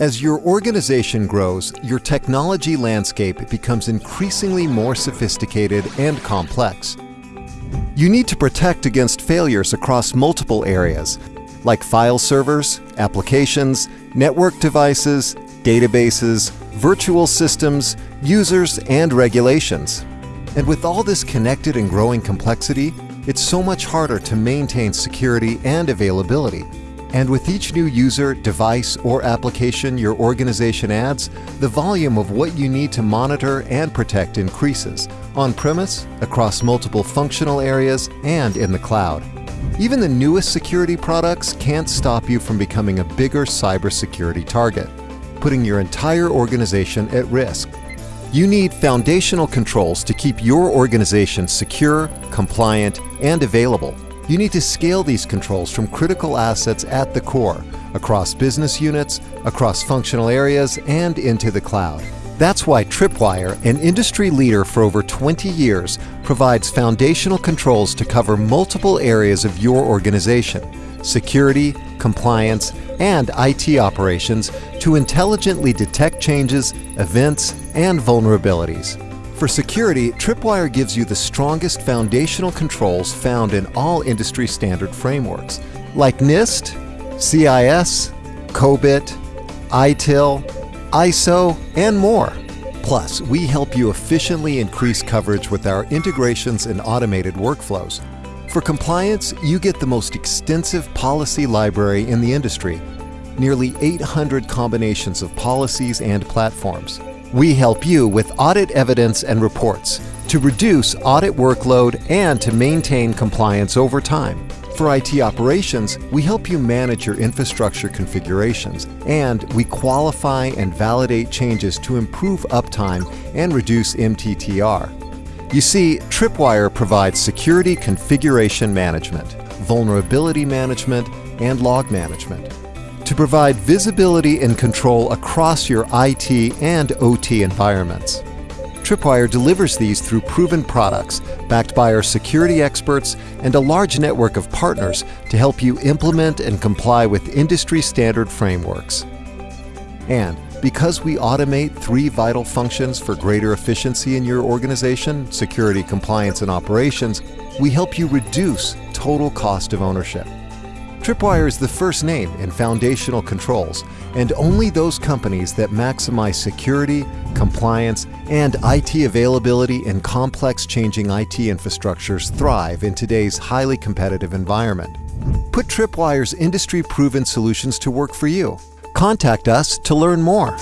As your organization grows, your technology landscape becomes increasingly more sophisticated and complex. You need to protect against failures across multiple areas, like file servers, applications, network devices, databases, virtual systems, users, and regulations. And with all this connected and growing complexity, it's so much harder to maintain security and availability. And with each new user, device, or application your organization adds, the volume of what you need to monitor and protect increases, on-premise, across multiple functional areas, and in the cloud. Even the newest security products can't stop you from becoming a bigger cybersecurity target, putting your entire organization at risk. You need foundational controls to keep your organization secure, compliant, and available. You need to scale these controls from critical assets at the core, across business units, across functional areas, and into the cloud. That's why Tripwire, an industry leader for over 20 years, provides foundational controls to cover multiple areas of your organization security, compliance, and IT operations to intelligently detect changes, events, and vulnerabilities. For security, Tripwire gives you the strongest foundational controls found in all industry standard frameworks, like NIST, CIS, COBIT, ITIL, ISO, and more. Plus, we help you efficiently increase coverage with our integrations and automated workflows. For compliance, you get the most extensive policy library in the industry, nearly 800 combinations of policies and platforms. We help you with audit evidence and reports to reduce audit workload and to maintain compliance over time. For IT operations, we help you manage your infrastructure configurations and we qualify and validate changes to improve uptime and reduce MTTR. You see, Tripwire provides security configuration management, vulnerability management, and log management to provide visibility and control across your IT and OT environments. Tripwire delivers these through proven products backed by our security experts and a large network of partners to help you implement and comply with industry standard frameworks. And because we automate three vital functions for greater efficiency in your organization, security, compliance, and operations, we help you reduce total cost of ownership. Tripwire is the first name in foundational controls, and only those companies that maximize security, compliance, and IT availability in complex changing IT infrastructures thrive in today's highly competitive environment. Put Tripwire's industry-proven solutions to work for you. Contact us to learn more.